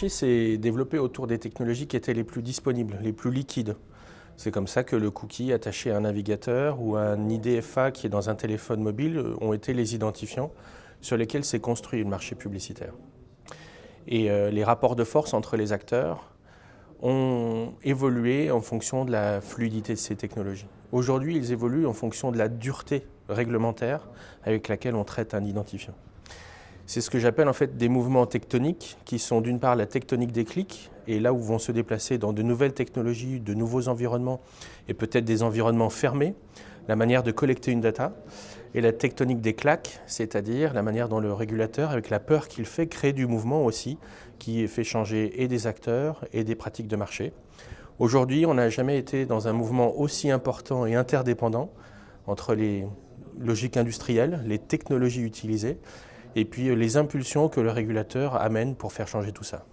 marché s'est développé autour des technologies qui étaient les plus disponibles, les plus liquides. C'est comme ça que le cookie attaché à un navigateur ou un IDFA qui est dans un téléphone mobile euh, ont été les identifiants sur lesquels s'est construit le marché publicitaire. Et euh, les rapports de force entre les acteurs ont évolué en fonction de la fluidité de ces technologies. Aujourd'hui, ils évoluent en fonction de la dureté réglementaire avec laquelle on traite un identifiant. C'est ce que j'appelle en fait des mouvements tectoniques qui sont d'une part la tectonique des clics et là où vont se déplacer dans de nouvelles technologies, de nouveaux environnements et peut-être des environnements fermés, la manière de collecter une data et la tectonique des claques, c'est-à-dire la manière dont le régulateur, avec la peur qu'il fait, crée du mouvement aussi qui fait changer et des acteurs et des pratiques de marché. Aujourd'hui, on n'a jamais été dans un mouvement aussi important et interdépendant entre les logiques industrielles, les technologies utilisées et puis euh, les impulsions que le régulateur amène pour faire changer tout ça.